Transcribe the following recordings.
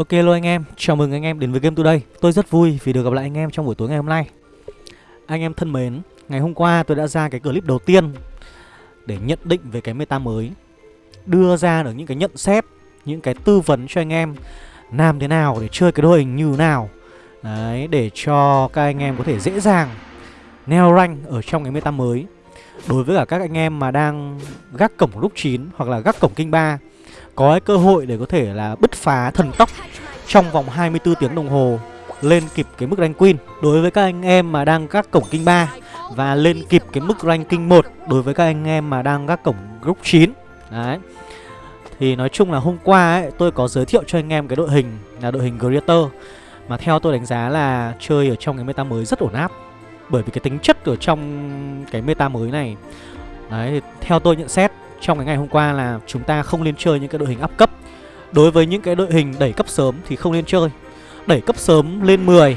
Ok luôn anh em, chào mừng anh em đến với Game Today. Tôi rất vui vì được gặp lại anh em trong buổi tối ngày hôm nay. Anh em thân mến, ngày hôm qua tôi đã ra cái clip đầu tiên Để nhận định về cái meta mới. Đưa ra được những cái nhận xét, những cái tư vấn cho anh em Làm thế nào để chơi cái đội hình như nào. Đấy, để cho các anh em có thể dễ dàng neo rank ở trong cái meta mới. Đối với cả các anh em mà đang gác cổng lúc 9 hoặc là gác cổng kinh 3 có cái cơ hội để có thể là bứt phá thần tốc trong vòng 24 tiếng đồng hồ lên kịp cái mức rank queen đối với các anh em mà đang các cổng kinh 3 và lên kịp cái mức ranking 1 đối với các anh em mà đang các cổng group 9. Đấy. Thì nói chung là hôm qua ấy tôi có giới thiệu cho anh em cái đội hình là đội hình Greater mà theo tôi đánh giá là chơi ở trong cái meta mới rất ổn áp. Bởi vì cái tính chất ở trong cái meta mới này Đấy, theo tôi nhận xét trong cái ngày hôm qua là chúng ta không nên chơi những cái đội hình áp cấp. Đối với những cái đội hình đẩy cấp sớm thì không nên chơi. Đẩy cấp sớm lên 10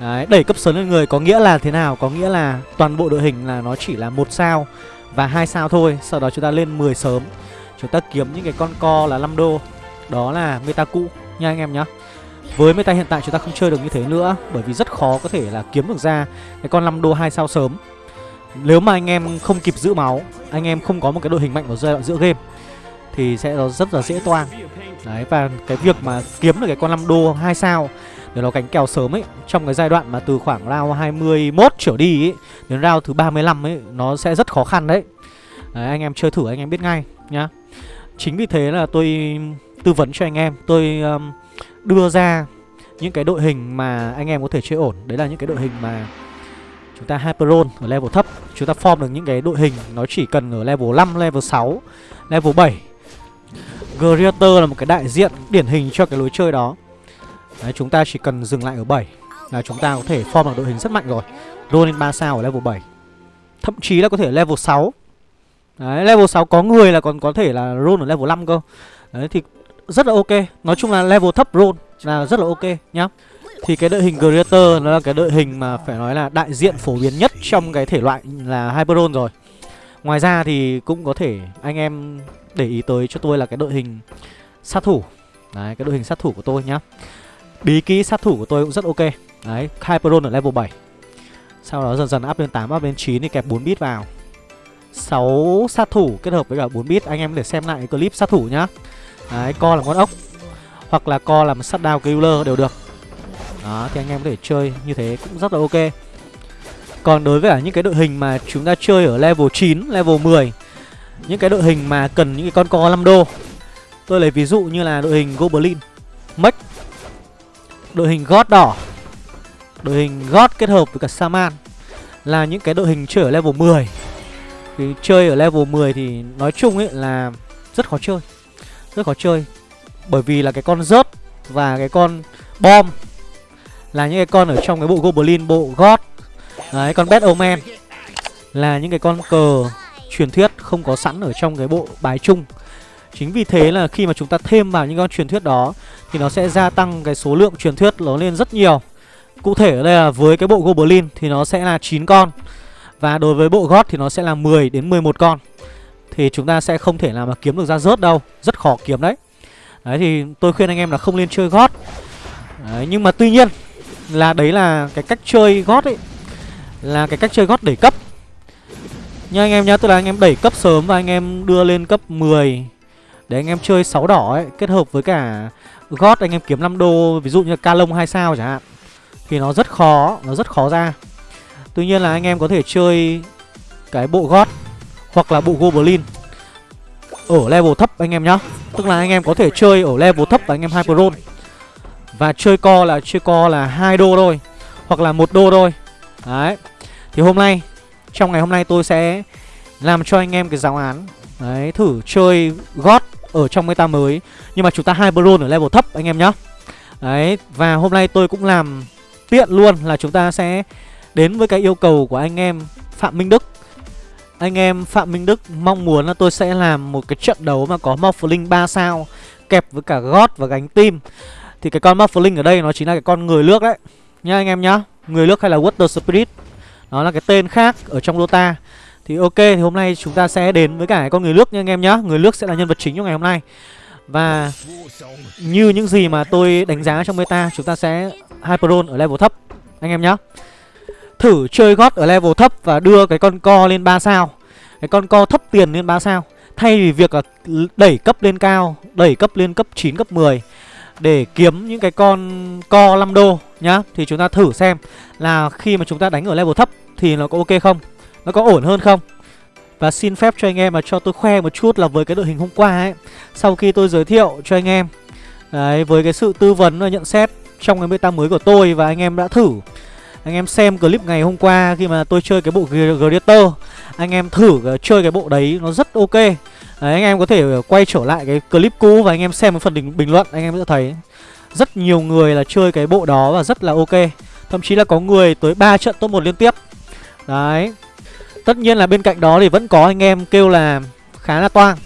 Đấy, đẩy cấp sớm lên người có nghĩa là thế nào? Có nghĩa là toàn bộ đội hình là nó chỉ là một sao và hai sao thôi. Sau đó chúng ta lên 10 sớm. Chúng ta kiếm những cái con co là 5 đô. Đó là meta cũ nha anh em nhá. Với meta hiện tại chúng ta không chơi được như thế nữa Bởi vì rất khó có thể là kiếm được ra Cái con 5 đô 2 sao sớm nếu mà anh em không kịp giữ máu Anh em không có một cái đội hình mạnh vào giai đoạn giữa game Thì sẽ rất là dễ toang Đấy và cái việc mà kiếm được cái con 5 đô 2 sao Để nó cánh kèo sớm ấy Trong cái giai đoạn mà từ khoảng round 21 trở đi ấy Đến round thứ 35 ấy Nó sẽ rất khó khăn đấy. Đấy anh em chơi thử anh em biết ngay nhá. Chính vì thế là tôi tư vấn cho anh em Tôi um, đưa ra những cái đội hình mà anh em có thể chơi ổn. Đấy là những cái đội hình mà Chúng ta Hyperon ở level thấp. Chúng ta form được những cái đội hình Nó chỉ cần ở level 5, level 6, level 7 Greater là một cái đại diện điển hình cho cái lối chơi đó. Đấy, Chúng ta chỉ cần dừng lại ở 7 Là chúng ta có thể form được đội hình rất mạnh rồi. Roll lên 3 sao ở level 7 Thậm chí là có thể level 6 Đấy, level 6 có người là còn có thể là roll ở level 5 cơ. Đấy, thì rất là ok. Nói chung là level thấp roll là rất là ok nhá thì cái đội hình Greater nó là cái đội hình mà phải nói là đại diện phổ biến nhất trong cái thể loại là Hyperon rồi. Ngoài ra thì cũng có thể anh em để ý tới cho tôi là cái đội hình sát thủ. Đấy, cái đội hình sát thủ của tôi nhá. Bí kỹ sát thủ của tôi cũng rất ok. Đấy, Hyperon ở level 7 Sau đó dần dần up lên 8, up lên 9 thì kẹp 4 bit vào. 6 sát thủ kết hợp với cả 4 bit Anh em để xem lại clip sát thủ nhá. Đấy, co làm con ốc Hoặc là co làm sát đao killer đều được đó thì anh em có thể chơi như thế cũng rất là ok. Còn đối với cả những cái đội hình mà chúng ta chơi ở level 9, level 10 Những cái đội hình mà cần những cái con co 5 đô. Tôi lấy ví dụ như là đội hình Goblin Mech Đội hình God đỏ Đội hình God kết hợp với cả Saman Là những cái đội hình chơi ở level 10 Thì chơi ở level 10 thì nói chung ấy là rất khó chơi Rất khó chơi Bởi vì là cái con rớt và cái con bom là những cái con ở trong cái bộ Goblin, bộ God. Đấy, con Bad Omen Là những cái con cờ truyền thuyết không có sẵn ở trong cái bộ bài chung. Chính vì thế là khi mà chúng ta thêm vào những con truyền thuyết đó Thì nó sẽ gia tăng cái số lượng truyền thuyết nó lên rất nhiều. Cụ thể ở đây là với cái bộ Goblin thì nó sẽ là 9 con. Và đối với bộ God thì nó sẽ là 10 đến 11 con. Thì chúng ta sẽ không thể nào mà kiếm được ra rớt đâu. Rất khó kiếm đấy. Đấy thì tôi khuyên anh em là không nên chơi God. Đấy, nhưng mà tuy nhiên là đấy là cái cách chơi gót ấy, là cái cách chơi gót đẩy cấp. Nha anh em nhá, tức là anh em đẩy cấp sớm và anh em đưa lên cấp 10 để anh em chơi 6 đỏ ấy, kết hợp với cả gót anh em kiếm 5 đô, ví dụ như ca lông 2 sao chẳng hạn, thì nó rất khó, nó rất khó ra. Tuy nhiên là anh em có thể chơi cái bộ gót hoặc là bộ goblin ở level thấp anh em nhá. Tức là anh em có thể chơi ở level thấp và anh em hyper roll và chơi co là chơi co là hai đô thôi, Hoặc là một đô thôi. Đấy. Thì hôm nay, Trong ngày hôm nay tôi sẽ Làm cho anh em cái giáo án. Đấy, thử chơi gót ở trong meta mới. Nhưng mà chúng ta hai bron ở level thấp, anh em nhá. Đấy, Và hôm nay tôi cũng làm tiện luôn là chúng ta sẽ Đến với cái yêu cầu của anh em Phạm Minh Đức. Anh em Phạm Minh Đức mong muốn là tôi sẽ làm một cái trận đấu mà có Morphling 3 sao Kẹp với cả gót và gánh tim thì cái con Muffling ở đây nó chính là cái con người nước đấy. Nha anh em nhá Người nước hay là Water Spirit. Nó là cái tên khác ở trong Dota. Thì ok thì hôm nay chúng ta sẽ đến với cả cái con người nước nha anh em nhá. Người nước sẽ là nhân vật chính trong ngày hôm nay. Và như những gì mà tôi đánh giá trong meta Chúng ta sẽ Hyperon ở level thấp Anh em nhá. Thử chơi gót ở level thấp và đưa cái con co lên 3 sao. Cái con co thấp tiền lên 3 sao. Thay vì việc là đẩy cấp lên cao Đẩy cấp lên cấp 9, cấp 10 để kiếm những cái con co 5 đô nhá Thì chúng ta thử xem là khi mà chúng ta đánh ở level thấp Thì nó có ok không Nó có ổn hơn không. Và xin phép cho anh em mà cho tôi khoe một chút là với cái đội hình hôm qua ấy Sau khi tôi giới thiệu cho anh em Đấy, với cái sự tư vấn và nhận xét trong cái meta mới của tôi và anh em đã thử anh em xem clip ngày hôm qua khi mà tôi chơi cái bộ Greater Anh em thử ờ, chơi cái bộ đấy nó rất ok. Đấy, anh em có thể ờ, quay trở lại cái clip cũ và anh em xem cái phần bình, bình luận anh em sẽ thấy. Rất nhiều người là chơi cái bộ đó và rất là ok. Thậm chí là có người tới 3 trận top 1 liên tiếp. Đấy. Tất nhiên là bên cạnh đó thì vẫn có anh em kêu là khá là toang.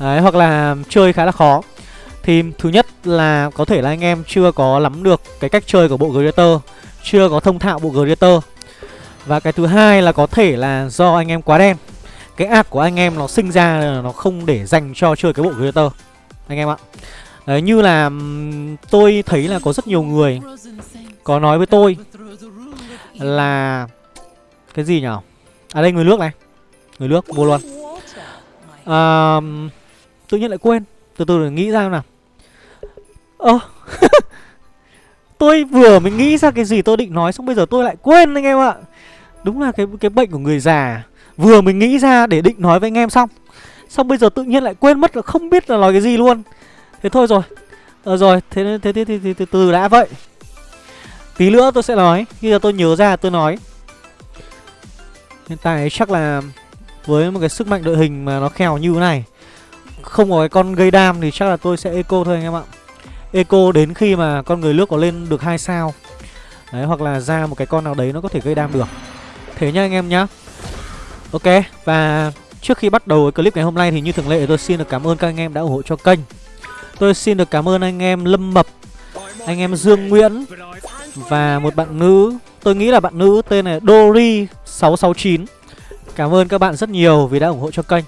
Đấy hoặc là chơi khá là khó. Thì thứ nhất là có thể là anh em chưa có nắm được cái cách chơi của bộ Greater chưa có thông thạo bộ Greater Và cái thứ hai là có thể là do anh em quá đen. Cái ác của anh em nó sinh ra là nó không để dành cho chơi cái bộ Greater Anh em ạ. Đấy như là tôi thấy là có rất nhiều người có nói với tôi là cái gì nhở À đây người nước này. Người nước mua luôn. À, Tự nhiên lại quên. Từ từ để nghĩ ra nào. Ơ Tôi vừa mới nghĩ ra cái gì tôi định nói Xong bây giờ tôi lại quên anh em ạ. Đúng là cái cái bệnh của người già. Vừa mới nghĩ ra để định nói với anh em xong Xong bây giờ tự nhiên lại quên mất là không biết là nói cái gì luôn. Thế thôi rồi. Ờ rồi, thế thế thế, thế, thế, từ đã vậy. Tí nữa tôi sẽ nói. Bây giờ tôi nhớ ra tôi nói. Hiện tại chắc là Với một cái sức mạnh đội hình mà nó khèo như thế này Không có cái con gây đam thì chắc là tôi sẽ eco thôi anh em ạ. Eco đến khi mà con người nước có lên được hai sao. Đấy, hoặc là ra một cái con nào đấy nó có thể gây đam được. Thế nhá anh em nhá. Ok, và trước khi bắt đầu clip ngày hôm nay thì như thường lệ tôi xin được cảm ơn các anh em đã ủng hộ cho kênh. Tôi xin được cảm ơn anh em Lâm Mập, Anh em Dương Nguyễn Và một bạn nữ. Tôi nghĩ là bạn nữ tên là Dori669 Cảm ơn các bạn rất nhiều vì đã ủng hộ cho kênh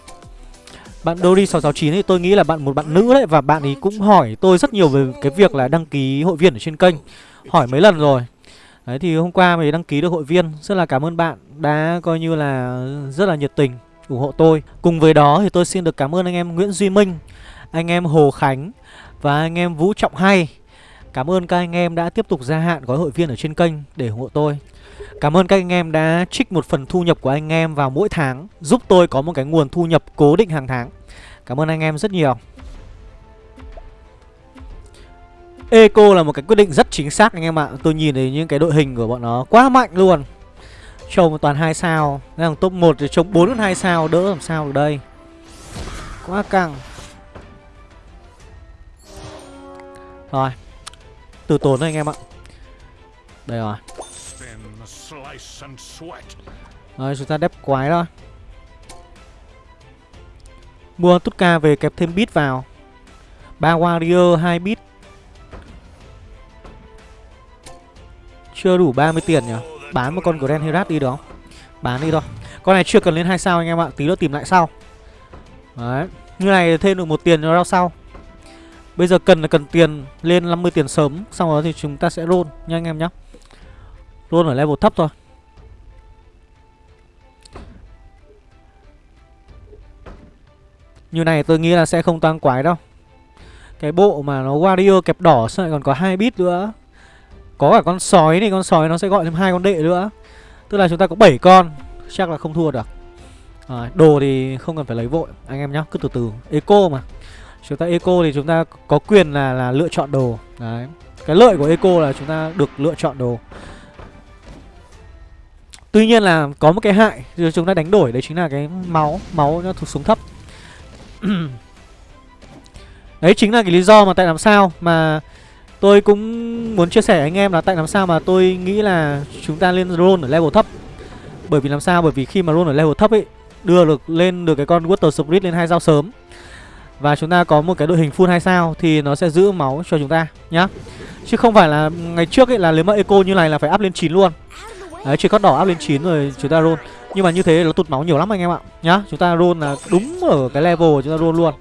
bạn Dory669 thì tôi nghĩ là bạn một bạn nữ đấy, Và bạn ấy cũng hỏi tôi rất nhiều về cái việc là đăng ký hội viên ở trên kênh. Hỏi mấy lần rồi. Đấy, thì hôm qua mình đăng ký được hội viên. Rất là cảm ơn bạn đã coi như là rất là nhiệt tình ủng hộ tôi. Cùng với đó thì tôi xin được cảm ơn anh em Nguyễn Duy Minh, Anh em Hồ Khánh Và anh em Vũ Trọng Hay. Cảm ơn các anh em đã tiếp tục gia hạn gói hội viên ở trên kênh để ủng hộ tôi. Cảm ơn các anh em đã trích một phần thu nhập của anh em vào mỗi tháng, Giúp tôi có một cái nguồn thu nhập cố định hàng tháng. Cảm ơn anh em rất nhiều. Eco là một cái quyết định rất chính xác anh em ạ. Tôi nhìn thấy những cái đội hình của bọn nó quá mạnh luôn. Trông toàn 2 sao. Đang top 1 thì trông 4 2 sao, Đỡ làm sao được đây? Quá căng. Rồi. Từ tốn thôi anh em ạ. Đây rồi rồi, chúng ta đép quái thôi. Mua Tutka về kẹp thêm bit vào. Ba warrior 2 bit Chưa đủ 30 tiền nhỉ? Bán một con Grand Herat đi được không? Bán đi thôi. Con này chưa cần lên hai sao anh em ạ. Tí nữa tìm lại sau. Đấy. Như này thêm được một tiền cho rau sau. Bây giờ cần là cần tiền lên 50 tiền sớm. Xong rồi thì chúng ta sẽ roll nha anh em nhé Roll ở level thấp thôi. Như này tôi nghĩ là sẽ không tăng quái đâu. Cái bộ mà nó warrior kẹp đỏ sao lại còn có hai bit nữa. Có cả con sói này Con sói nó sẽ gọi thêm hai con đệ nữa. Tức là chúng ta có 7 con Chắc là không thua được. À, Đồ thì không cần phải lấy vội Anh em nhá cứ từ từ. Eco mà. Chúng ta eco thì chúng ta có quyền là là lựa chọn đồ. Đấy. Cái lợi của eco là chúng ta được lựa chọn đồ. Tuy nhiên là có một cái hại Chúng ta đánh đổi đấy chính là cái máu. Máu nó thuộc xuống thấp. Đấy chính là cái lý do mà tại làm sao mà tôi cũng muốn chia sẻ anh em là tại làm sao mà tôi nghĩ là chúng ta lên roll ở level thấp. Bởi vì làm sao? Bởi vì khi mà roll ở level thấp ấy đưa được lên được cái con Water Spirit lên hai sao sớm và chúng ta có một cái đội hình full hai sao thì nó sẽ giữ máu cho chúng ta nhá. Chứ không phải là ngày trước ấy là nếu mà eco như này là phải up lên 9 luôn. Đấy, chỉ có đỏ up lên 9 rồi chúng ta roll. Nhưng mà như thế nó tụt máu nhiều lắm anh em ạ. Nhá Chúng ta roll là đúng ở cái level chúng ta roll luôn.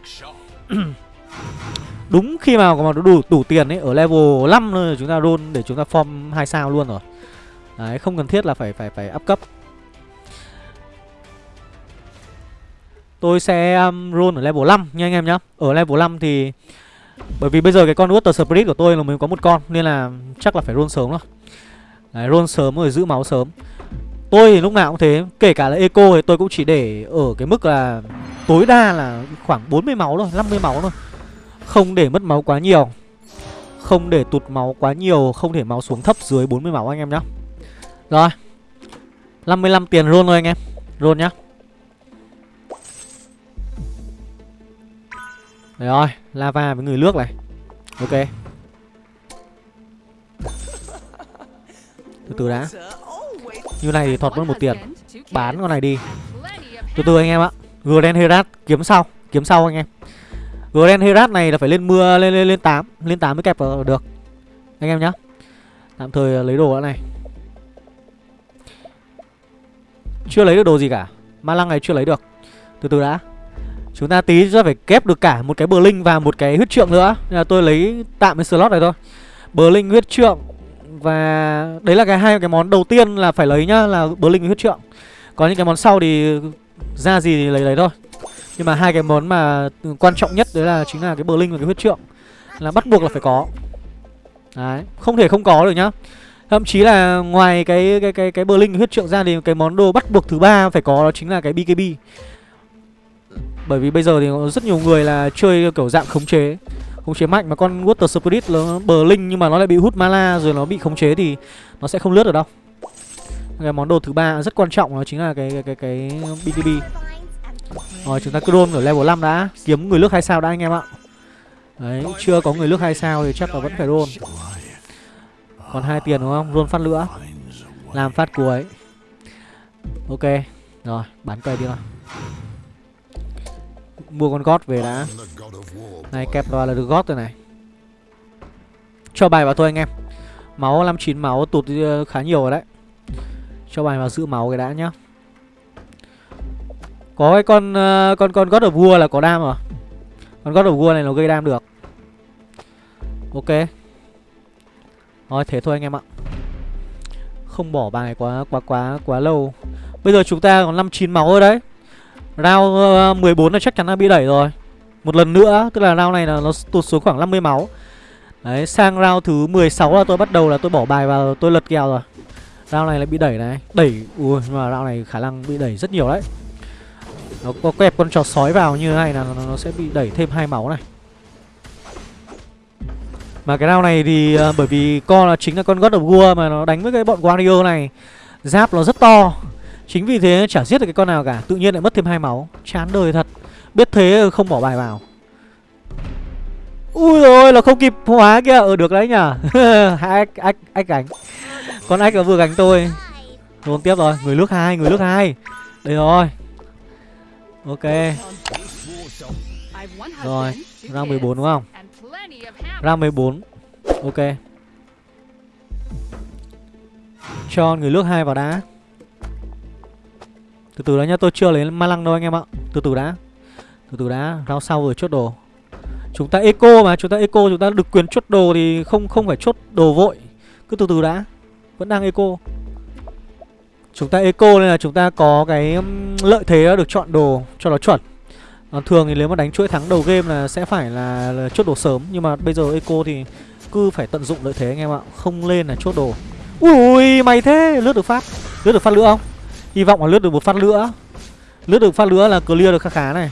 Đúng khi mà có đủ đủ tiền ấy Ở level 5 thôi chúng ta roll để chúng ta form 2 sao luôn rồi. Đấy không cần thiết là phải phải phải up cấp. Tôi sẽ um, roll ở level 5 nha anh em nhá. Ở level 5 thì Bởi vì bây giờ cái con Water Spirit của tôi là mình có một con Nên là chắc là phải roll sớm thôi Đấy roll sớm rồi giữ máu sớm. Tôi thì lúc nào cũng thế, Kể cả là eco thì tôi cũng chỉ để ở cái mức là Tối đa là khoảng 40 máu thôi 50 máu thôi. Không để mất máu quá nhiều. Không để tụt máu quá nhiều, Không để máu xuống thấp dưới 40 máu anh em nhá. Rồi 55 tiền roll thôi anh em, Roll nhá. Đấy rồi, Lava với người nước này. Ok. Từ từ đã. Như này thì thọt mất một tiền. Bán con này đi. Từ từ anh em ạ. Grand Herat kiếm sau. Kiếm sau anh em. Grand Herat này là phải lên mưa, lên lên lên 8 Lên 8 mới kẹp vào được. Anh em nhá. Tạm thời à, lấy đồ đã này. Chưa lấy được đồ gì cả. Ma lăng này chưa lấy được. Từ từ đã. Chúng ta tí ra phải kép được cả một cái bờ linh và một cái huyết trượng nữa. Nên là tôi lấy tạm cái slot này thôi. Bờ linh huyết trượng và đấy là cái hai cái món đầu tiên là phải lấy nhá Là bớ linh huyết trượng. Có những cái món sau thì ra gì thì lấy lấy thôi. Nhưng mà hai cái món mà quan trọng nhất đấy là chính là cái bờ linh và cái huyết trượng. Là bắt buộc là phải có. Đấy, không thể không có được nhá. Thậm chí là ngoài cái cái cái cái bờ linh huyết trượng ra thì cái món đồ bắt buộc thứ ba phải có đó chính là cái BKB. Bởi vì bây giờ thì có rất nhiều người là chơi kiểu dạng khống chế. Khống chế mạnh mà con Water Spirit nó bờ linh nhưng mà nó lại bị hút mana rồi nó bị khống chế thì nó sẽ không lướt được đâu. Cái món đồ thứ ba rất quan trọng đó chính là cái cái cái, cái BTB. Rồi chúng ta cứ roll ở level 5 đã. Kiếm người nước 2 sao đã anh em ạ. Đấy, chưa có người nước 2 sao thì chắc là vẫn phải roll. Còn hai tiền đúng không? Roll phát nữa Làm phát cuối. Ok Rồi, bán cây đi nào. Mua con gót về đã. Này, kẹp vào là được gót rồi này. Cho bài vào thôi anh em. Máu 59 máu tụt ờ, khá nhiều rồi đấy. Cho bài vào giữ máu cái đã nhá. Có cái con ờ, con con gót ở vua là có đam rồi. Con gót ở vua này nó gây đam được. Ok. Thôi thế thôi anh em ạ. Không bỏ bài quá quá quá quá lâu. Bây giờ chúng ta còn 59 máu rồi đấy. Round ờ, 14 là chắc chắn là bị đẩy rồi. Một lần nữa Tức là round này là nó tụt xuống khoảng 50 máu. Đấy sang round thứ 16 là tôi bắt đầu là tôi bỏ bài vào tôi lật kèo rồi. Round này lại bị đẩy này. Đẩy Ui nhưng mà round này khả năng bị đẩy rất nhiều đấy. Nó có kẹp con trò sói vào như thế này là nó, nó sẽ bị đẩy thêm hai máu này. Mà cái round này thì uh, bởi vì con là chính là con God of War mà nó đánh với cái bọn Wario này. Giáp nó rất to. Chính vì thế chả giết được cái con nào cả Tự nhiên lại mất thêm hai máu. Chán đời thật. Biết thế không bỏ bài vào. Ui rồi là không kịp hóa kia Ừ ờ, được đấy nhở ách, ách, ách gánh. Con ách vừa gánh tôi. Luôn tiếp rồi. Người nước hai Người nước hai. Đây rồi. Ok. Rồi Rang 14 đúng không? Rang 14 Ok. Cho người nước hai vào đã từ từ đã nhá, tôi chưa lấy ma lăng đâu anh em ạ. Từ từ đã. Từ từ đã, round sau rồi chốt đồ. Chúng ta eco mà, chúng ta eco chúng ta được quyền chốt đồ thì không không phải chốt đồ vội. Cứ từ từ đã Vẫn đang eco. Chúng ta eco nên là chúng ta có cái um, lợi thế được chọn đồ cho nó chuẩn. À, Thường thì nếu mà đánh chuỗi thắng đầu game là sẽ phải là, là chốt đồ sớm Nhưng mà bây giờ eco thì cứ phải tận dụng lợi thế anh em ạ Không lên là chốt đồ. Ui mày thế, lướt được phát. Lướt được phát nữa không? Hy vọng là lướt được một phát nữa. Lướt được phát nữa là clear được khá khá này.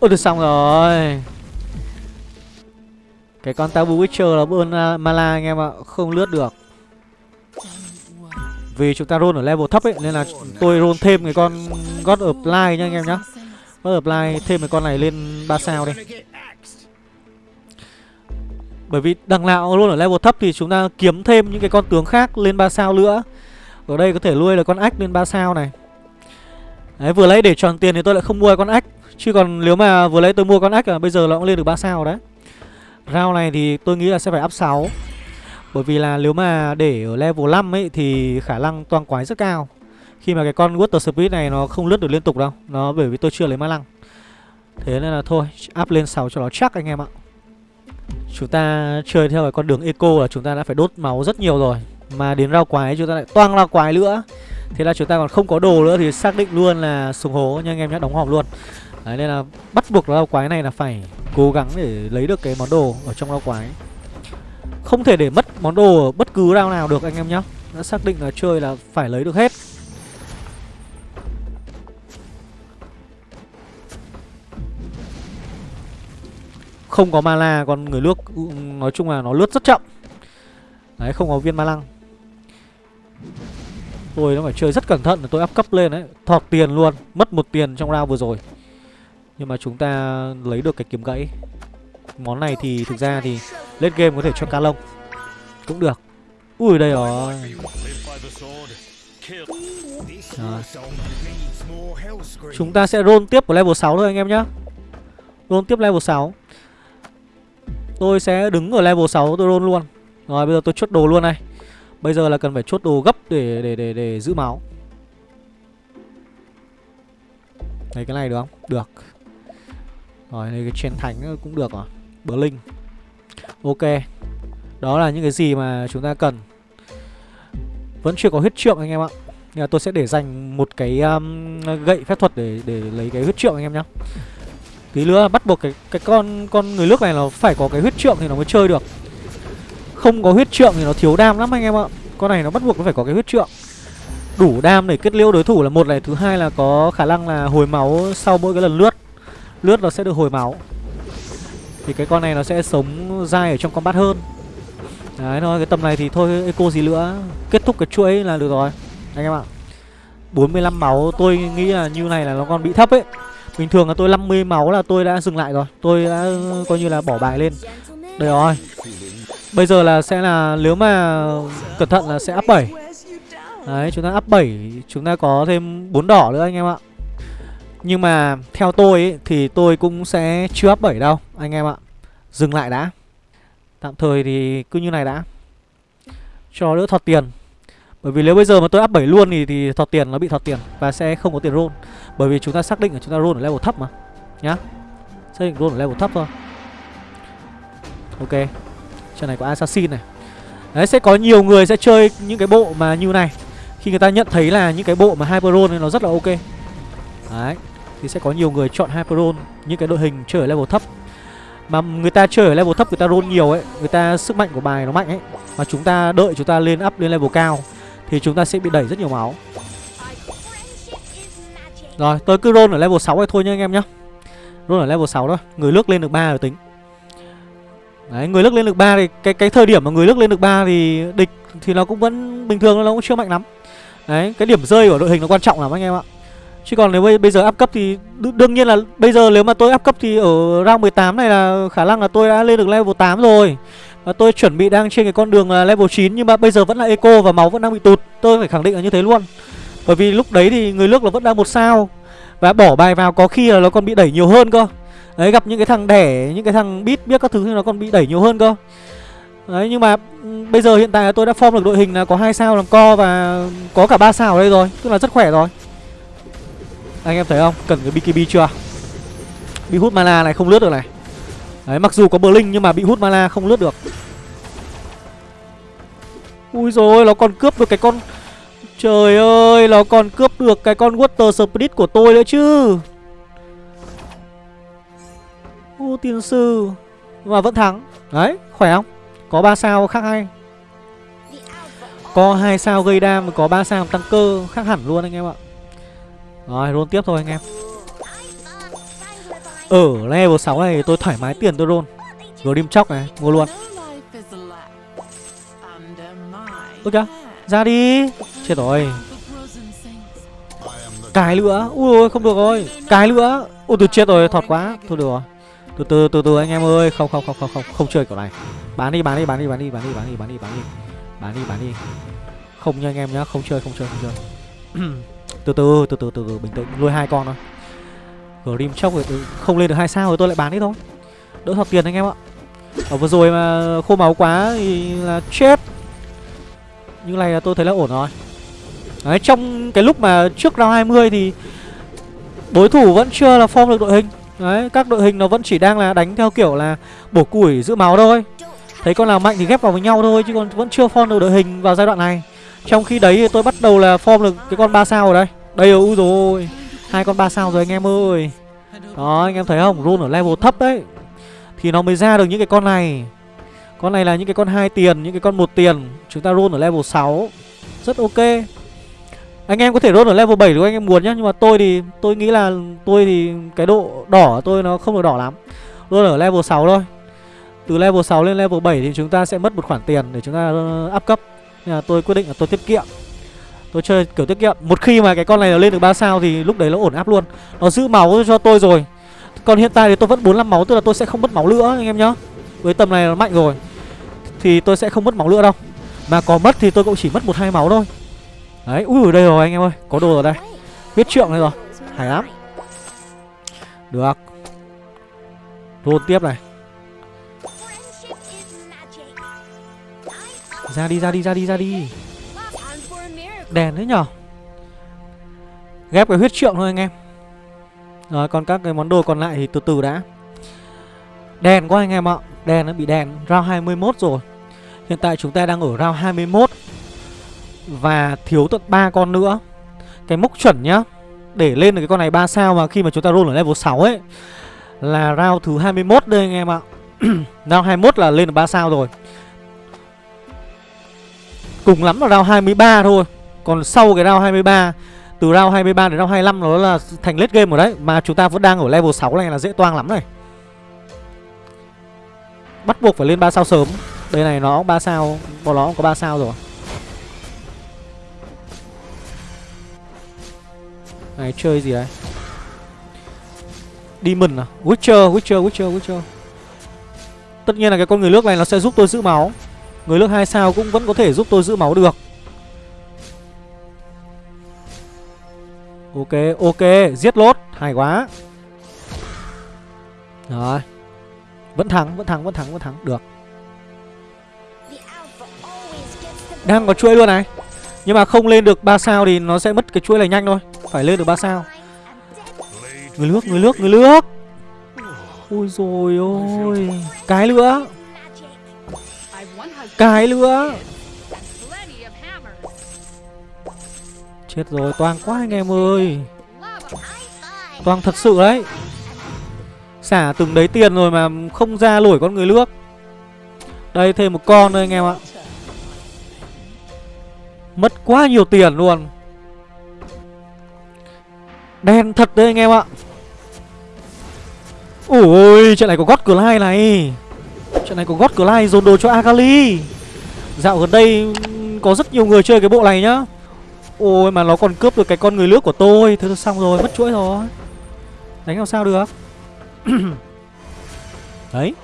Ôi được xong rồi. Cái con Tabu Witcher là bơn uh, à, Mala anh em ạ Không lướt được. Vì chúng ta roll ở level thấp ấy Nên là tôi roll thêm cái con God of Light nha anh em nhá. God of Light thêm cái con này lên 3 sao đi. Bởi vì đằng nào roll ở level thấp thì chúng ta kiếm thêm những cái con tướng khác lên 3 sao nữa ở đây có thể nuôi là con ách lên 3 sao này. Đấy, vừa lấy để tròn tiền thì tôi lại không mua con ách Chứ còn nếu mà vừa lấy tôi mua con ách là bây giờ nó cũng lên được 3 sao đấy. Round này thì tôi nghĩ là sẽ phải up 6 Bởi vì là nếu mà để ở level 5 ấy thì khả năng toang quái rất cao. Khi mà cái con Water Spirit này nó không lướt được liên tục đâu. Nó bởi vì tôi chưa lấy ma lăng. Thế nên là thôi, up lên 6 cho nó chắc anh em ạ. Chúng ta chơi theo cái con đường eco là chúng ta đã phải đốt máu rất nhiều rồi. Mà đến rau quái chúng ta lại toang ra quái nữa. Thế là chúng ta còn không có đồ nữa thì xác định luôn là sùng hố nha anh em nhé, đóng hòm luôn. Đấy nên là bắt buộc rau quái này là phải cố gắng để lấy được cái món đồ ở trong rau quái. Không thể để mất món đồ ở bất cứ rau nào được anh em nhé Đã xác định là chơi là phải lấy được hết. Không có mana còn người nước nói chung là nó lướt rất chậm. Đấy không có viên ma lăng. Tôi nó phải chơi rất cẩn thận tôi áp cấp lên đấy. Thọt tiền luôn, Mất một tiền trong round vừa rồi. Nhưng mà chúng ta lấy được cái kiếm gãy. Món này thì thực ra thì Lên game có thể cho ca lông. Cũng được. Ui, đây rồi. À. Chúng ta sẽ roll tiếp của level 6 thôi anh em nhá. Roll tiếp level 6 Tôi sẽ đứng ở level 6 tôi roll luôn. Rồi, bây giờ tôi chốt đồ luôn này. Bây giờ là cần phải chốt đồ gấp để để để để giữ máu. Lấy cái này được không? Được. Rồi lấy cái chen thánh cũng được rồi. Bờ linh. Ok. Đó là những cái gì mà chúng ta cần. Vẫn chưa có huyết trượng anh em ạ. Nhưng mà tôi sẽ để dành một cái um, gậy phép thuật để để lấy cái huyết trượng anh em nhá. Tí nữa bắt buộc cái cái con con người nước này nó phải có cái huyết trượng thì nó mới chơi được. Không có huyết trượng thì nó thiếu đam lắm anh em ạ. Con này nó bắt buộc nó phải có cái huyết trượng. Đủ đam để kết liễu đối thủ là một này, Thứ hai là có khả năng là hồi máu sau mỗi cái lần lướt. Lướt nó sẽ được hồi máu. Thì cái con này nó sẽ sống dai ở trong combat hơn. Đấy, thôi, cái tầm này thì thôi, eco gì nữa. Kết thúc cái chuỗi là được rồi, Anh em ạ. 45 máu, tôi nghĩ là như này là nó còn bị thấp ấy. Bình thường là tôi 50 máu là tôi đã dừng lại rồi. Tôi đã, coi như là bỏ bài lên. Đây rồi. Bây giờ là sẽ là nếu mà cẩn thận là sẽ up 7 Đấy chúng ta up 7 Chúng ta có thêm 4 đỏ nữa anh em ạ. Nhưng mà theo tôi ấy, thì tôi cũng sẽ chưa up 7 đâu anh em ạ. Dừng lại đã. Tạm thời thì cứ như này đã. Cho đỡ thọt tiền. Bởi vì nếu bây giờ mà tôi up 7 luôn thì, thì thọt tiền nó bị thọt tiền Và sẽ không có tiền roll. Bởi vì chúng ta xác định là chúng ta roll ở level thấp mà. Nhá. Xác định roll ở level thấp thôi. Ok. Trận này có assassin này. Đấy, sẽ có nhiều người sẽ chơi những cái bộ mà như này. Khi người ta nhận thấy là những cái bộ mà Hyperon nó rất là ok. Đấy, Thì sẽ có nhiều người chọn Hyperon, Những cái đội hình chơi ở level thấp. Mà người ta chơi ở level thấp, người ta roll nhiều ấy, Người ta sức mạnh của bài nó mạnh ấy. Mà chúng ta đợi chúng ta lên up lên level cao, Thì chúng ta sẽ bị đẩy rất nhiều máu. Rồi, tôi cứ roll ở level 6 này thôi nha anh em nhá. Roll ở level 6 thôi, Người lướt lên được 3 rồi tính. Đấy, người lức lên được 3 thì cái cái thời điểm mà người lức lên được 3 thì địch thì nó cũng vẫn bình thường nó cũng chưa mạnh lắm. Đấy, cái điểm rơi của đội hình nó quan trọng lắm anh em ạ. Chứ còn nếu bây, bây giờ áp cấp thì đương nhiên là bây giờ nếu mà tôi áp cấp thì ở round 18 này là khả năng là tôi đã lên được level 8 rồi. Và tôi chuẩn bị đang trên cái con đường là level 9 nhưng mà bây giờ vẫn là eco và máu vẫn đang bị tụt. Tôi phải khẳng định là như thế luôn. Bởi vì lúc đấy thì người nước là vẫn đang một sao và bỏ bài vào có khi là nó còn bị đẩy nhiều hơn cơ. Đấy, gặp những cái thằng đẻ, Những cái thằng bít biết các thứ thì nó còn bị đẩy nhiều hơn cơ. Đấy, nhưng mà Bây giờ hiện tại là tôi đã form được đội hình là có hai sao làm co Và có cả ba sao ở đây rồi, Tức là rất khỏe rồi. Anh em thấy không? Cần cái BKB chưa? Bị hút mana này không lướt được này. Đấy, mặc dù có Blink nhưng mà bị hút mana không lướt được. Ui rồi nó còn cướp được cái con Trời ơi, Nó còn cướp được cái con Water Spirit của tôi nữa chứ. Ô tiên sư. Và vẫn thắng. Đấy, khỏe không? Có 3 sao khác hay. Có 2 sao gây đam, Có 3 sao tăng cơ, khác hẳn luôn anh em ạ. Rồi, roll tiếp thôi anh em. Ở level 6 này tôi thoải mái tiền tôi roll. Grim chóc này, mua luôn. Ôi kìa, Ra đi. Chết rồi. Cái nữa Ui không được rồi. Cái nữa Ôi tôi chết rồi, thọt quá. Thôi được rồi từ từ từ từ, anh em ơi. Không không không không không không chơi kiểu này. Bán đi bán đi bán đi bán đi bán đi bán đi bán đi bán đi. Bán đi bán đi. Không nha anh em nhá, không chơi không chơi không chơi. Từ từ từ từ từ từ, bình tĩnh. Nuôi hai con thôi. Grim chốc rồi ừ, không lên được hai sao rồi tôi lại bán đi thôi. Đỡ thọt tiền anh em ạ. Ở vừa rồi mà khô máu quá thì là chết. Như này là tôi thấy là ổn rồi. Đấy, trong cái lúc mà trước round 20 thì đối thủ vẫn chưa là form được đội hình. Đấy, các đội hình nó vẫn chỉ đang là đánh theo kiểu là bổ củi giữ máu thôi. Thấy con nào mạnh thì ghép vào với nhau thôi Chứ còn vẫn chưa form được đội hình vào giai đoạn này. Trong khi đấy tôi bắt đầu là form được cái con 3 sao rồi đây Đây rồi, rồi hai con 3 sao rồi anh em ơi. Đó, anh em thấy không? run ở level thấp đấy. Thì nó mới ra được những cái con này. Con này là những cái con hai tiền, những cái con một tiền. Chúng ta run ở level 6 Rất ok anh em có thể rốt ở level 7 nếu anh em muốn nhá, Nhưng mà tôi thì, tôi nghĩ là tôi thì cái độ đỏ tôi nó không được đỏ lắm. Rốt ở level 6 thôi. Từ level 6 lên level 7 thì chúng ta sẽ mất một khoản tiền để chúng ta ờ, up cấp. Nên là tôi quyết định là tôi tiết kiệm. Tôi chơi kiểu tiết kiệm. Một khi mà cái con này nó lên được 3 sao thì lúc đấy nó ổn áp luôn. Nó giữ máu cho tôi rồi. Còn hiện tại thì tôi vẫn 45 máu, Tức là tôi sẽ không mất máu nữa, anh em nhá. Với tầm này nó mạnh rồi. Thì tôi sẽ không mất máu nữa đâu. Mà có mất thì tôi cũng chỉ mất một hai máu thôi. Đấy, ui ở đây rồi anh em ơi Có đồ ở đây. Biết trượng đây rồi. Hay lắm. Được. Roll tiếp này. Ra đi, ra đi, ra đi, ra đi. Đèn đấy nhở? Ghép cái huyết trượng thôi anh em. Rồi còn các cái món đồ còn lại thì từ từ đã. Đèn quá anh em ạ. Đèn nó bị đèn. Round 21 rồi. Hiện tại chúng ta đang ở round 21 và thiếu tận 3 con nữa. Cái mốc chuẩn nhá, Để lên được cái con này 3 sao mà khi mà chúng ta roll ở level 6 ấy, Là round thứ 21 đây anh em ạ. Round 21 là lên được 3 sao rồi. Cùng lắm là round 23 thôi. Còn sau cái round 23 Từ round 23 đến round 25 nó là thành late game rồi đấy, Mà chúng ta vẫn đang ở level 6 này là dễ toang lắm này. Bắt buộc phải lên 3 sao sớm. Đây này nó 3 sao, Bọn nó cũng có 3 sao rồi. Này, chơi gì đấy? Demon à? Witcher Witcher Witcher Witcher. Tất nhiên là cái con người nước này nó sẽ giúp tôi giữ máu. Người nước 2 sao cũng vẫn có thể giúp tôi giữ máu được. Ok ok, Giết lốt. Hay quá. Rồi. Vẫn thắng vẫn thắng vẫn thắng vẫn thắng. Được. Đang có chuỗi luôn này. Nhưng mà không lên được 3 sao thì nó sẽ mất cái chuỗi này nhanh thôi phải lên được 3 sao? Người nước, người nước, người nước. Ôi rồi ôi. Cái nữa Cái nữa Chết rồi, toang quá anh em ơi. Toang thật sự đấy. Xả từng đấy tiền rồi mà không ra nổi con người nước. Đây thêm một con nữa anh em ạ. Mất quá nhiều tiền luôn. Đen thật đấy anh em ạ. Ôi trận này có God lai này. Trận này có God lai dồn đồ cho Akali. Dạo gần đây có rất nhiều người chơi cái bộ này nhá. Ôi mà nó còn cướp được cái con người nước của tôi. Thế xong rồi mất chuỗi rồi. Đánh làm sao được? Đấy.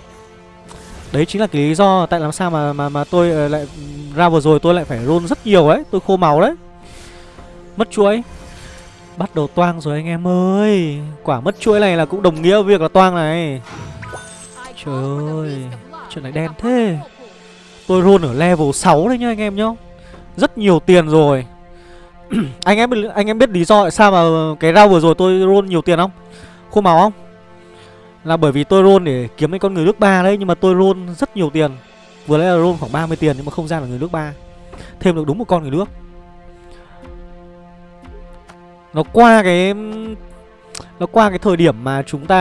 Đấy chính là cái lý do tại làm sao mà mà mà tôi ờ, lại ra vừa rồi tôi lại phải roll rất nhiều đấy, tôi khô máu đấy. Mất chuỗi. Bắt đầu toang rồi anh em ơi. Quả mất chuỗi này là cũng đồng nghĩa việc là toang này. Trời ơi Chuyện này đen thế. Tôi roll ở level 6 đấy nhá anh em nhá. Rất nhiều tiền rồi. Anh em anh em biết lý do tại sao mà cái rau vừa rồi tôi roll nhiều tiền không? Khô màu không? Là bởi vì tôi roll để kiếm cái con người nước ba đấy, Nhưng mà tôi roll rất nhiều tiền. Vừa nãy là roll khoảng 30 tiền nhưng mà không ra là người nước ba. Thêm được đúng một con người nước nó qua cái Nó qua cái thời điểm mà chúng ta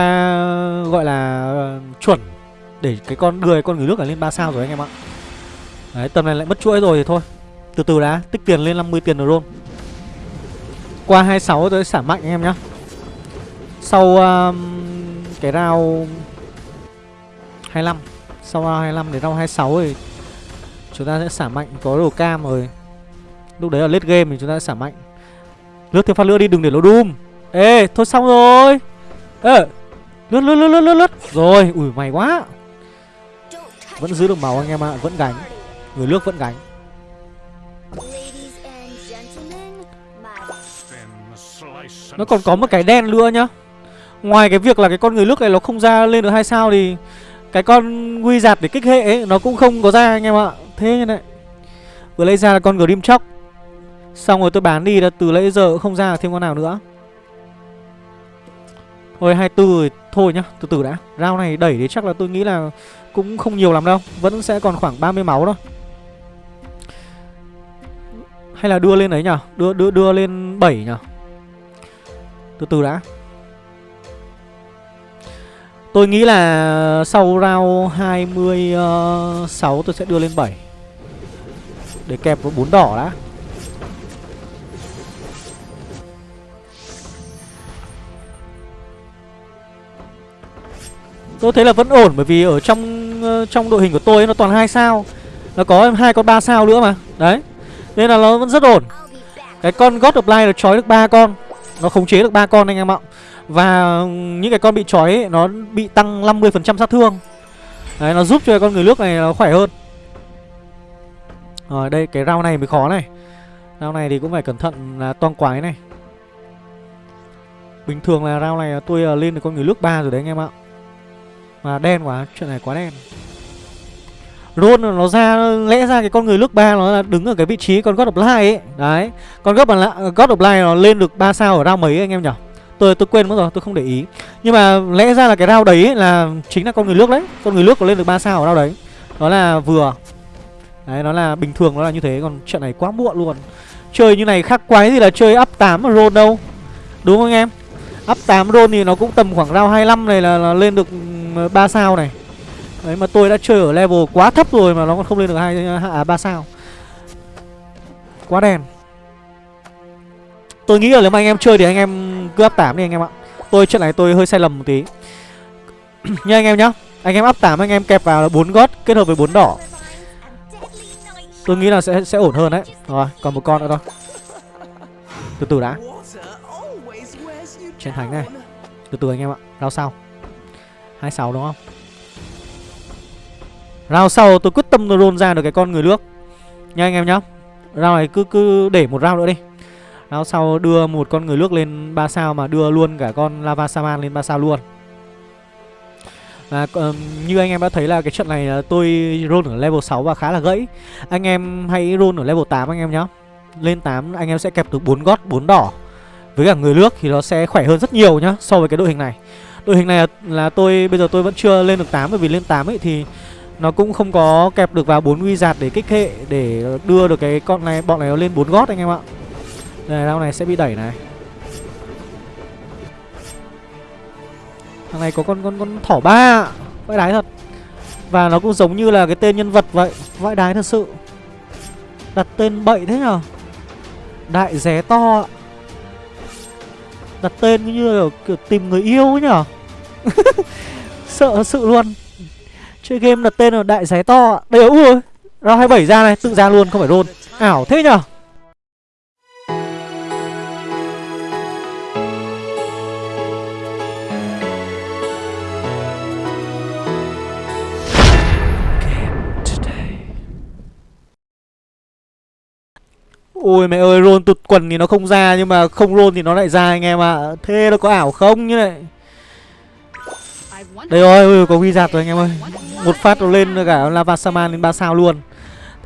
Gọi là chuẩn Để cái con đưa cái con người nước ở lên 3 sao rồi anh em ạ. Đấy tầm này lại mất chuỗi rồi thì thôi. Từ từ đã Tích tiền lên 50 tiền rồi luôn Qua 26 tới xả mạnh anh em nhá. Sau um, Cái rao 25 Sau rao 25 đến rao 26 thì Chúng ta sẽ xả mạnh Có đồ cam rồi. Lúc đấy là late game thì chúng ta sẽ xả mạnh. Lướt thêm phát lửa đi, đừng để nó đùm. Ê, thôi xong rồi. Ê, Lướt lướt lướt lướt lướt lướt. Rồi, ui mày quá. Vẫn giữ được máu anh em ạ, Vẫn gánh. Người nước vẫn gánh. Nó còn có một cái đen nữa nhá. Ngoài cái việc là cái con người nước này nó không ra lên được hai sao thì Cái con quy giạt để kích hệ ấy, Nó cũng không có ra anh em ạ. Thế như này. Vừa lấy ra là con Grim Chóc Xong rồi tôi bán đi là từ nãy giờ không ra thêm con nào nữa. Thôi 24 rồi Thôi nhá, từ từ đã. Rao này đẩy thì chắc là tôi nghĩ là Cũng không nhiều lắm đâu Vẫn sẽ còn khoảng 30 máu thôi. Hay là đưa lên đấy nhở? Đưa đưa đưa lên 7 nhở? Từ từ đã. Tôi nghĩ là sau round 26 ờ, tôi sẽ đưa lên 7 Để kẹp vào 4 đỏ đã. Tôi thấy là vẫn ổn bởi vì ở trong ờ, trong đội hình của tôi ấy, nó toàn hai sao. Nó có hai con ba sao nữa mà. Đấy. Nên là nó vẫn rất ổn. Cái con God of Light nó trói được ba con. Nó khống chế được ba con anh em ạ. Và ừ, những cái con bị trói ấy, nó bị tăng 50% sát thương. Đấy nó giúp cho con người nước này nó khỏe hơn. Rồi đây cái round này mới khó này. Round này thì cũng phải cẩn thận là toang quái này. Bình thường là round này tôi ờ, lên được con người nước ba rồi đấy anh em ạ. Mà đen quá, chuyện này quá đen Luôn nó ra lẽ ra cái con người lúc ba nó là đứng ở cái vị trí con God of Light ấy. Đấy. Con God of God of Light nó lên được 3 sao ở round mấy anh em nhỉ? Tôi tôi quên mất rồi, tôi không để ý. Nhưng mà lẽ ra là cái round đấy ấy là chính là con người nước đấy. Con người nước có lên được 3 sao ở round đấy. Đó là vừa. Đấy nó là bình thường nó là như thế, còn trận này quá muộn luôn. Chơi như này khác quái gì là chơi up 8 mà đâu. Đúng không anh em? Up 8 roll thì nó cũng tầm khoảng round 25 này là, là lên được 3 sao này. Đấy mà tôi đã chơi ở level quá thấp rồi mà nó còn không lên được hai à, 3 sao. Quá đen. Tôi nghĩ là nếu mà anh em chơi thì anh em cứ up 8 đi anh em ạ. Tôi trận này tôi hơi sai lầm một tí. Nha anh em nhá. Anh em up 8 anh em kẹp vào là 4 gót kết hợp với 4 đỏ. Tôi nghĩ là sẽ sẽ ổn hơn đấy. Rồi còn một con nữa thôi. Từ từ đã. Chiến thánh này. Từ từ anh em ạ. Lao sau. 26 đúng không? Round sau tôi quyết tâm tôi roll ra được cái con người nước. Nha anh em nhá. Round này cứ cứ để một round nữa đi. Round sau đưa một con người nước lên 3 sao Mà đưa luôn cả con Lava Saman lên 3 sao luôn. Và um, như anh em đã thấy là cái trận này tôi roll ở level 6 và khá là gãy. Anh em hãy roll ở level 8 anh em nhá. Lên 8 anh em sẽ kẹp được 4 gót 4 đỏ. Với cả người nước thì nó sẽ khỏe hơn rất nhiều nhá so với cái đội hình này đội hình này là, là tôi bây giờ tôi vẫn chưa lên được 8 bởi vì lên 8 ấy thì nó cũng không có kẹp được vào bốn wizard để kích hệ để đưa được cái con này bọn này nó lên bốn gót anh em ạ. Đây round này sẽ bị đẩy này. Thằng này có con con con thỏ ba vãi đái thật. Và nó cũng giống như là cái tên nhân vật vậy vãi đái thật sự. Đặt tên bậy thế nhở đại ré to Đặt tên như là kiểu tìm người yêu ấy nhở? Sợ sự luôn. Chơi game đặt tên là đại giái to. Đây ui Round 27 ra này Tự ra luôn không phải roll Ảo thế nhở Ôi, mẹ ơi roll tụt quần thì nó không ra, Nhưng mà không roll thì nó lại ra, anh em ạ. À. Thế nó có ảo không như này? Đây rồi có ghi wizard rồi, anh em ơi. Một phát nó lên cả lava saman lên 3 sao luôn.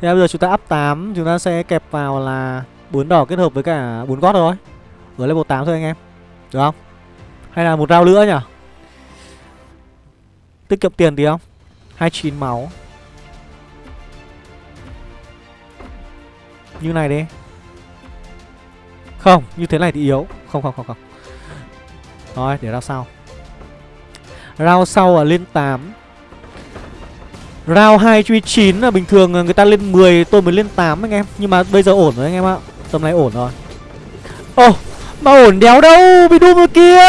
Thế bây giờ chúng ta up 8 Chúng ta sẽ kẹp vào là bốn đỏ kết hợp với cả bốn gót rồi Ở level 8 thôi, anh em. Được không? Hay là một rau nữa nhỉ? Tiết kiệm tiền tí không? 29 máu. Như này đi. Không, như thế này thì yếu. Không không không không. Rồi, để rao sau. Rao sau là lên 8 Round 2 truy 9 là bình thường người ta lên 10 tôi mới lên 8 anh em. Nhưng mà bây giờ ổn rồi anh em ạ. Tầm này ổn rồi. Ồ oh, mà ổn đéo đâu Bị Doom rồi kia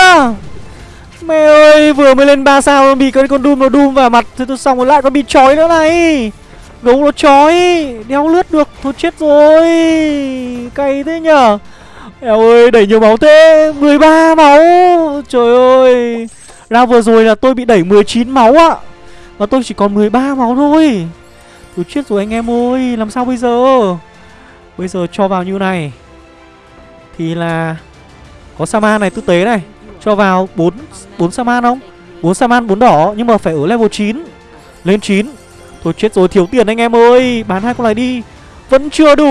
Mẹ ơi vừa mới lên 3 sao Bị cái con Doom nó Doom vào mặt Thế tôi xong rồi lại còn bị chói nữa này. Gấu nó chói đeo lướt được, Thôi chết rồi. Cay thế nhở? Eo ơi, đẩy nhiều máu thế 13 máu. Trời ơi, Ra vừa rồi là tôi bị đẩy 19 máu ạ. Và tôi chỉ còn 13 máu thôi. Tôi chết rồi anh em ơi, Làm sao bây giờ? Bây giờ cho vào như này. Thì là Có Saman này, tư tế này. Cho vào 4 4 Saman không? 4 Saman 4 đỏ, Nhưng mà phải ở level 9 Lên 9 Tôi chết rồi thiếu tiền anh em ơi. Bán hai con này đi. Vẫn chưa đủ.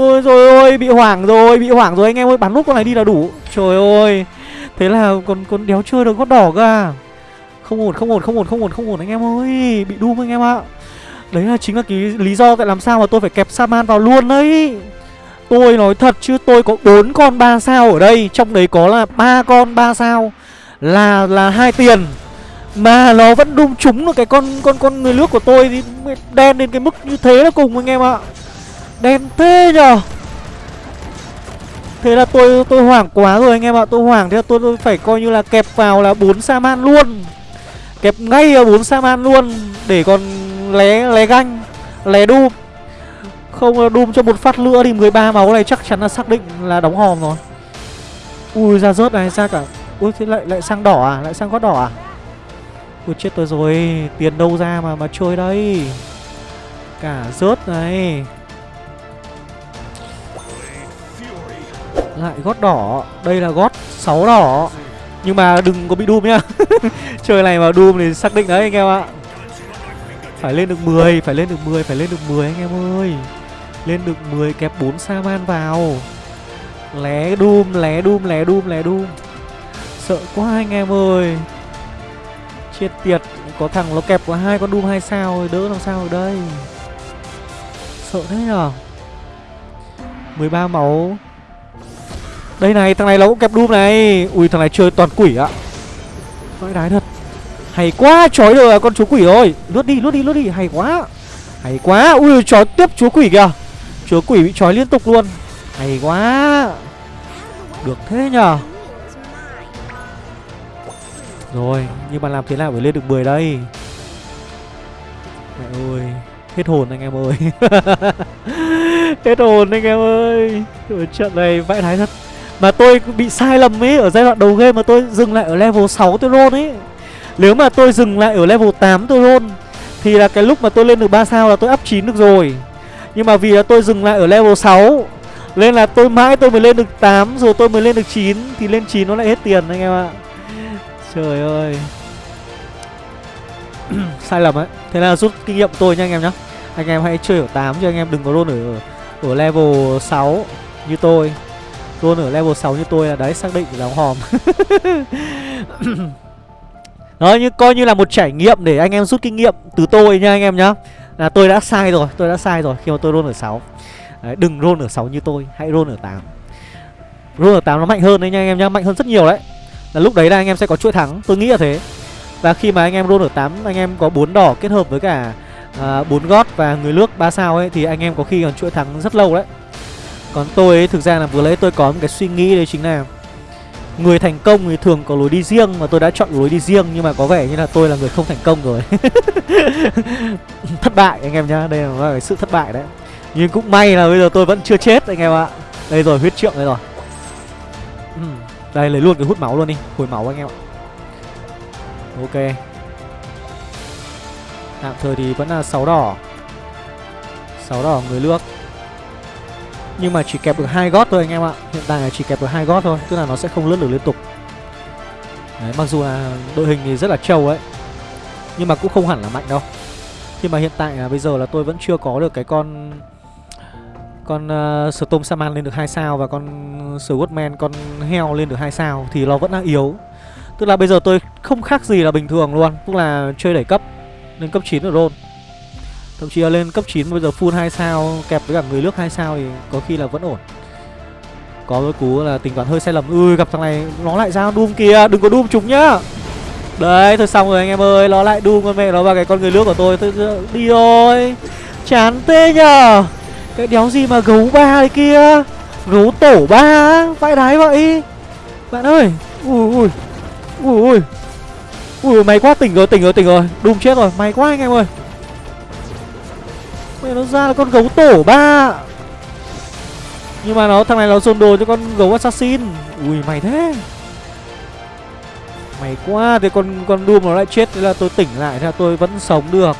Ôi rồi ôi bị hoảng rồi Bị hoảng rồi anh em ơi. Bán nút con này đi là đủ. Trời ơi. Thế là còn còn đéo chơi được gót đỏ cả, à? Không ổn không ổn không ổn không ổn không ổn anh em ơi. Bị đu anh em ạ? Đấy là chính là cái lý do tại làm sao mà tôi phải kẹp Saman vào luôn đấy. Tôi nói thật chứ tôi có bốn con 3 sao ở đây. Trong đấy có là ba con 3 sao. Là là hai tiền. Mà nó vẫn đung trúng được cái con con con người nước của tôi thì Đen đến cái mức như thế là cùng anh em ạ. Đen thế nhờ. Thế là tôi tôi hoảng quá rồi anh em ạ Tôi hoảng thế là tôi, tôi phải coi như là kẹp vào là bốn Saman luôn. Kẹp ngay vào bốn Saman luôn Để còn lé lé ganh Lé đu không đun đùm cho một phát nữa thì 13 máu này chắc chắn là xác định là đóng hòm rồi. Ui ra rớt này ra cả. Ui thế lại lại sang đỏ à? Lại sang gót đỏ à? Ui chết tôi rồi. Tiền đâu ra mà mà chơi đây? Cả rớt này. Lại gót đỏ. Đây là gót 6 đỏ. Nhưng mà đừng có bị Doom nhá. Chơi này mà Doom thì xác định đấy anh em ạ. Phải lên được 10 Phải lên được 10 Phải lên được 10 anh em ơi. Lên được 10 kẹp 4 Saman vào. Lé Doom, lé Doom, lé Doom, lé Doom Sợ quá anh em ơi. Chết tiệt, Có thằng nó kẹp có hai con Doom hai sao rồi, Đỡ làm sao ở đây? Sợ thế nhở? 13 máu. Đây này, thằng này nó cũng kẹp Doom này. Ui, thằng này chơi toàn quỷ ạ. Vãi đái thật. Hay quá, chói được à, con chúa quỷ rồi Lướt đi lướt đi lướt đi. Hay quá. Hay quá. Ui, chói tiếp chúa quỷ kìa. Chúa quỷ bị trói liên tục luôn. Hay quá. Được thế nhờ rồi, Nhưng mà làm thế nào để lên được 10 đây? Mẹ ơi, Hết hồn anh em ơi. Hết hồn anh em ơi. Ở trận này vãi thái thật. Mà tôi bị sai lầm ấy, Ở giai đoạn đầu game mà tôi dừng lại ở level 6 tôi roll ấy. Nếu mà tôi dừng lại ở level 8 tôi roll, Thì là cái lúc mà tôi lên được 3 sao là tôi up 9 được rồi. Nhưng mà vì là tôi dừng lại ở level 6 Nên là tôi mãi tôi mới lên được 8 Rồi tôi mới lên được 9 Thì lên 9 nó lại hết tiền anh em ạ. Trời ơi. Sai lầm ấy. Thế là rút kinh nghiệm tôi nha anh em nhá. Anh em hãy chơi ở 8 chứ anh em đừng có luôn ở Ở level 6 Như tôi. Luôn ở level 6 như tôi là đấy xác định là hòm. Đó như coi như là một trải nghiệm để anh em rút kinh nghiệm từ tôi nha anh em nhá. Là tôi đã sai rồi tôi đã sai rồi khi mà tôi roll ở 6 đấy, đừng roll ở 6 như tôi hãy roll ở 8 roll ở 8 nó mạnh hơn đấy nha anh em nhá mạnh hơn rất nhiều đấy là lúc đấy là anh em sẽ có chuỗi thắng. Tôi nghĩ là thế. Và khi mà anh em roll ở 8 anh em có bốn đỏ kết hợp với cả à, bốn uh, gót và người nước 3 sao ấy thì anh em có khi còn chuỗi thắng rất lâu đấy. Còn tôi ấy thực ra là vừa lấy tôi có một cái suy nghĩ đấy chính là Người thành công thì thường có lối đi riêng Mà tôi đã chọn lối đi riêng Nhưng mà có vẻ như là tôi là người không thành công rồi. Thất bại anh em nhá. Đây là cái sự thất bại đấy. Nhưng cũng may là bây giờ tôi vẫn chưa chết anh em ạ. Đây rồi huyết trượng đây rồi. Đây lấy luôn cái hút máu luôn đi. Hồi máu anh em ạ. Ok. Tạm thời thì vẫn là 6 đỏ. 6 đỏ người nước nhưng mà chỉ kẹp được hai gót thôi anh em ạ. Hiện tại là chỉ kẹp được hai gót thôi Tức là nó sẽ không lướt được liên tục. Đấy, mặc dù là đội hình thì rất là trâu ấy Nhưng mà cũng không hẳn là mạnh đâu. Nhưng mà hiện tại là bây giờ là tôi vẫn chưa có được cái con con uh, Storm Saman lên được 2 sao Và con Swordman, con heo lên được 2 sao Thì nó vẫn đang yếu. Tức là bây giờ tôi không khác gì là bình thường luôn Tức là chơi đẩy cấp Lên cấp 9 ở roll Thậm chí là lên cấp 9 bây giờ full 2 sao Kẹp với cả người nước 2 sao thì có khi là vẫn ổn. Có cái cú là tính toán hơi sai lầm. Ui gặp thằng này nó lại ra Doom kìa Đừng có Doom chúng nhá. Đấy thôi xong rồi anh em ơi Nó lại Doom con mẹ nó vào cái con người nước của tôi. Tôi đi rồi Chán tê nhờ. Cái đéo gì mà gấu ba đấy kia? Gấu tổ ba Vãi đái vậy? Bạn ơi! Ui ui Ui ui Ui. Mày quá, tỉnh rồi tỉnh rồi tỉnh rồi. Đùm chết rồi Mày quá anh em ơi. Mày nó ra là con gấu tổ ba. Nhưng mà nó, thằng này nó dồn đồ cho con gấu assassin. Ui mày thế. Mày quá Thì con con Doom nó lại chết, Thế là tôi tỉnh lại, Thế là tôi vẫn sống được.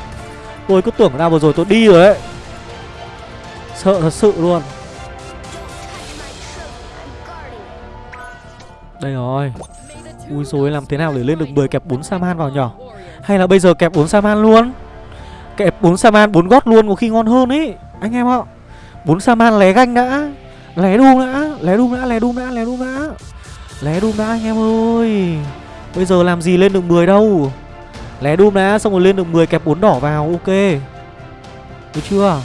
Tôi cứ tưởng là vừa rồi tôi đi rồi đấy Sợ thật sự luôn. Đây rồi. Ui rồi làm thế nào để lên được 10 kẹp 4 Saman vào nhỏ Hay là bây giờ kẹp 4 Saman luôn? Kẹp 4 Saman 4 gót luôn có khi ngon hơn ấy Anh em ạ. 4 Saman lé ganh đã. Lé đu đã, Lé đu đã, Lé đu đã, Lé đu đã. Lé đùm đã, anh em ơi. Bây giờ làm gì lên được 10 đâu? Lé đùm đã, xong rồi lên được 10 kẹp 4 đỏ vào, Ok. Được chưa?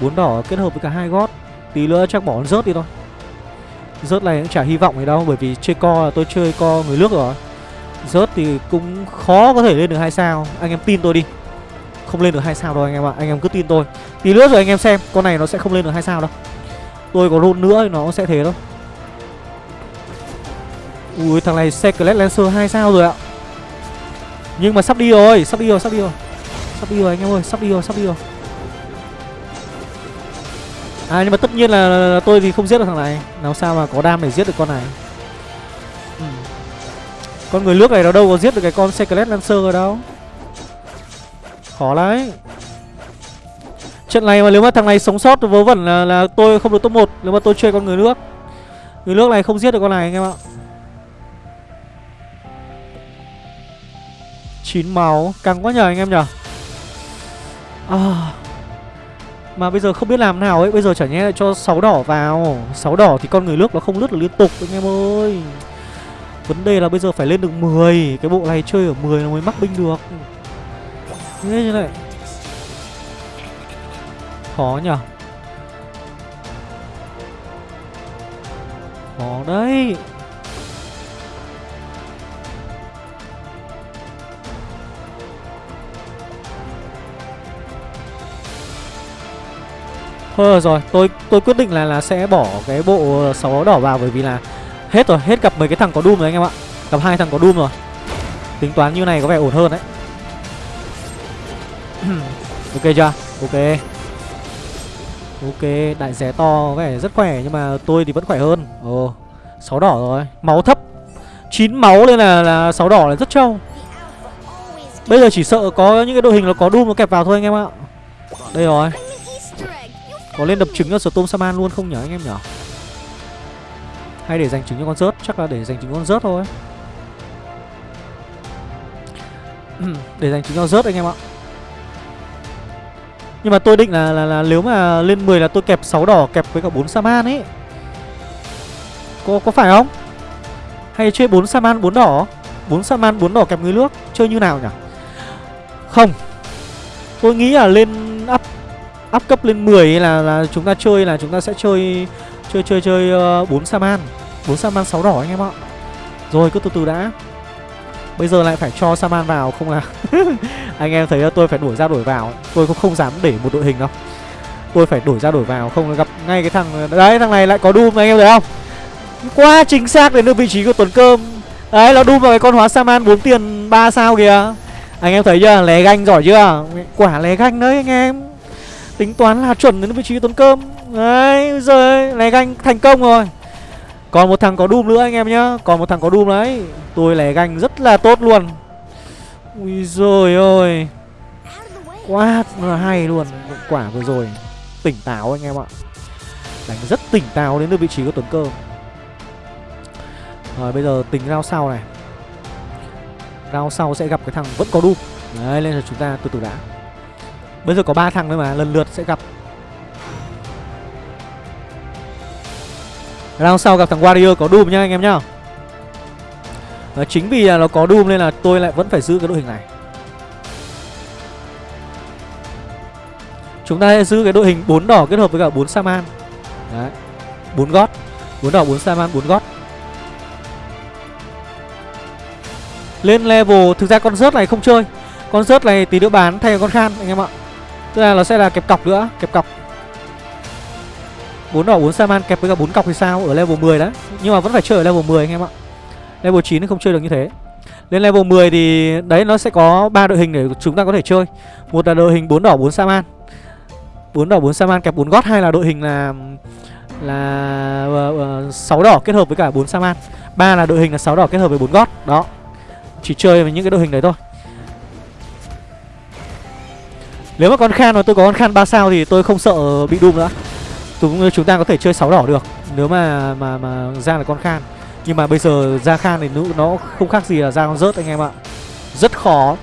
Bốn đỏ kết hợp với cả hai gót. Tí nữa chắc bỏ rớt đi thôi. Rớt này cũng chả hy vọng gì đâu, Bởi vì chơi co là tôi chơi co người nước rồi. Rớt thì cũng khó có thể lên được hai sao. Anh em tin tôi đi. Không lên được hai sao đâu anh em ạ. Anh em cứ tin tôi. Tí nữa rồi anh em xem, Con này nó sẽ không lên được hai sao đâu. Tôi có roll nữa thì nó sẽ thế thôi. Ui, thằng này Secret Lancer 2 sao rồi ạ. Nhưng mà sắp đi rồi, Sắp đi rồi, sắp đi rồi. Sắp đi rồi anh em ơi, Sắp đi rồi, sắp đi rồi. À nhưng mà tất nhiên là, là, tôi thì không giết được thằng này. Làm sao mà có đam để giết được con này? Ừ. Con người nước này nó đâu có giết được cái con Secret Lancer ở đâu. Khó đấy Trận này mà nếu mà thằng này sống sót vớ vẩn là, là tôi không được top 1 Nếu mà tôi chơi con người nước. Người nước này không giết được con này anh em ạ. 9 máu. Căng quá nhờ anh em nhờ. À, mà bây giờ không biết làm nào ấy. Bây giờ chả nhẽ cho 6 đỏ vào. 6 đỏ thì con người nước nó không lướt được liên tục anh em ơi. Vấn đề là bây giờ phải lên được 10 Cái bộ này chơi ở 10 nó mới mắc binh được. Thế như này Khó nhở? Khó đấy. Thôi rồi, tôi tôi quyết định là là sẽ bỏ cái bộ sáu đỏ vào bởi vì là hết rồi, hết gặp mấy cái thằng có Doom rồi anh em ạ. Gặp hai thằng có Doom rồi. Tính toán như này có vẻ ổn hơn đấy. ok chưa? Ok. Ok, đại rẻ to có vẻ rất khỏe nhưng mà tôi thì vẫn khỏe hơn. Ồ, sáu đỏ rồi. Máu thấp. 9 máu nên là là sáu đỏ là rất trâu. Bây giờ chỉ sợ có những cái đội hình nó có Doom nó kẹp vào thôi anh em ạ. Đây rồi. Có lên đập trứng cho Storm Saman luôn không nhở anh em nhở? Hay để dành trứng cho con rớt? Chắc là để dành trứng con rớt thôi. Để dành trứng cho rớt anh em ạ. Nhưng mà tôi định là, là, là nếu mà lên 10 là tôi kẹp 6 đỏ kẹp với cả 4 Saman ấy. Có, có phải không? Hay chơi 4 Saman 4 đỏ? 4 Saman 4 đỏ kẹp người nước? Chơi như nào nhỉ Không. Tôi nghĩ là lên up cấp lên 10 là là chúng ta chơi là chúng ta sẽ chơi chơi chơi chơi ờ, uh, 4 Saman. 4 Saman 6 đỏ anh em ạ. Rồi cứ từ từ đã. Bây giờ lại phải cho Saman vào không là anh em thấy tôi phải đổi ra đổi vào. Tôi cũng không dám để một đội hình đâu. Tôi phải đổi ra đổi vào không gặp ngay cái thằng đấy thằng này lại có Doom anh em thấy không? Quá chính xác đến được vị trí của Tuấn Cơm. Đấy nó Doom vào cái con hóa Saman 4 tiền 3 sao kìa. Anh em thấy chưa? Lé ganh giỏi chưa? Quả lé ganh đấy anh em. Tính toán là chuẩn đến vị trí tốn cơm Đấy rồi lè ganh thành công rồi. Còn một thằng có Doom nữa anh em nhá. Còn một thằng có Doom đấy. Tôi lè ganh rất là tốt luôn. Ui rồi ơi, Quá là hay luôn. Quả vừa rồi. Tỉnh táo anh em ạ. Đánh rất tỉnh táo đến được vị trí của tuấn cơm Rồi bây giờ tính rao sau này. Rao sau sẽ gặp cái thằng vẫn có Doom. Đấy nên là chúng ta từ từ đã. Bây giờ có ba thằng thôi mà lần lượt sẽ gặp. Round sau gặp thằng Warrior có Doom nhá anh em nhá. À, Chính vì là nó có Doom nên là tôi lại vẫn phải giữ cái đội hình này. Chúng ta sẽ giữ cái đội hình 4 đỏ kết hợp với cả 4 Saman. Đấy 4 gót 4 đỏ 4 Saman 4 gót Lên level Thực ra con rớt này không chơi. Con rớt này tí nữa bán thay con khan anh em ạ. Tức là nó sẽ là kẹp cọc nữa Kẹp cọc. Bốn đỏ bốn Saman kẹp với cả bốn cọc thì sao? Ở level 10 đấy. Nhưng mà vẫn phải chơi ở level 10 anh em ạ. Level 9 thì không chơi được như thế. Lên level 10 thì đấy nó sẽ có ba đội hình để chúng ta có thể chơi. Một là đội hình bốn đỏ bốn Saman bốn đỏ bốn Saman kẹp bốn gót. Hay là đội hình là là uh, uh, 6 đỏ kết hợp với cả 4 Saman ba là đội hình là 6 đỏ kết hợp với bốn gót. Đó. Chỉ chơi với những cái đội hình đấy thôi. Nếu mà con Khan mà tôi có con Khan 3 sao thì tôi không sợ bị Doom nữa. Chúng, chúng ta có thể chơi 6 đỏ được Nếu mà mà mà ra là con Khan. Nhưng mà bây giờ ra Khan thì nó không khác gì là ra con rớt anh em ạ. Rất khó.